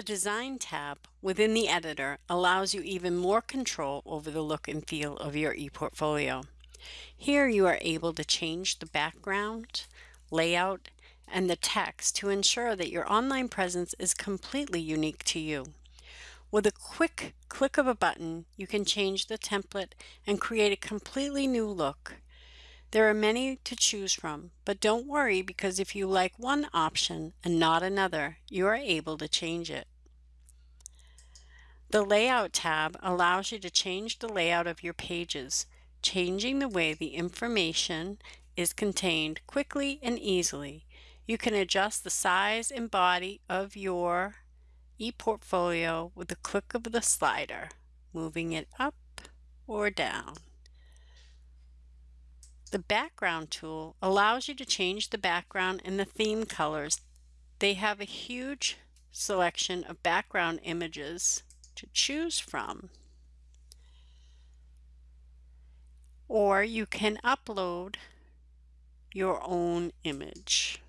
The Design tab within the editor allows you even more control over the look and feel of your ePortfolio. Here you are able to change the background, layout, and the text to ensure that your online presence is completely unique to you. With a quick click of a button, you can change the template and create a completely new look. There are many to choose from, but don't worry because if you like one option and not another, you are able to change it. The Layout tab allows you to change the layout of your pages, changing the way the information is contained quickly and easily. You can adjust the size and body of your ePortfolio with the click of the slider, moving it up or down. The background tool allows you to change the background and the theme colors. They have a huge selection of background images to choose from. Or you can upload your own image.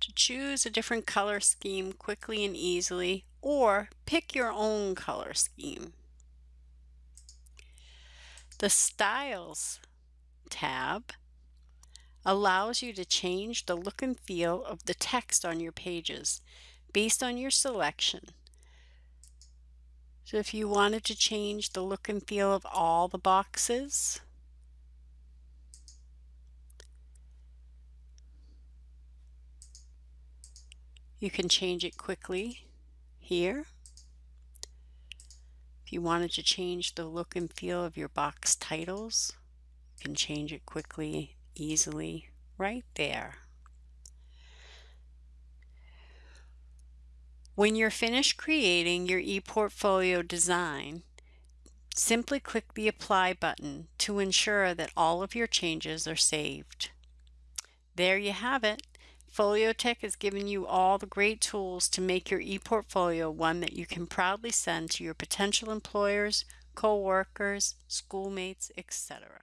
To choose a different color scheme quickly and easily, or pick your own color scheme. The Styles tab allows you to change the look and feel of the text on your pages based on your selection. So if you wanted to change the look and feel of all the boxes, you can change it quickly here. If you wanted to change the look and feel of your box titles, you can change it quickly, easily, right there. When you're finished creating your ePortfolio design, simply click the Apply button to ensure that all of your changes are saved. There you have it. Foliotek has given you all the great tools to make your ePortfolio one that you can proudly send to your potential employers, co-workers, schoolmates, etc.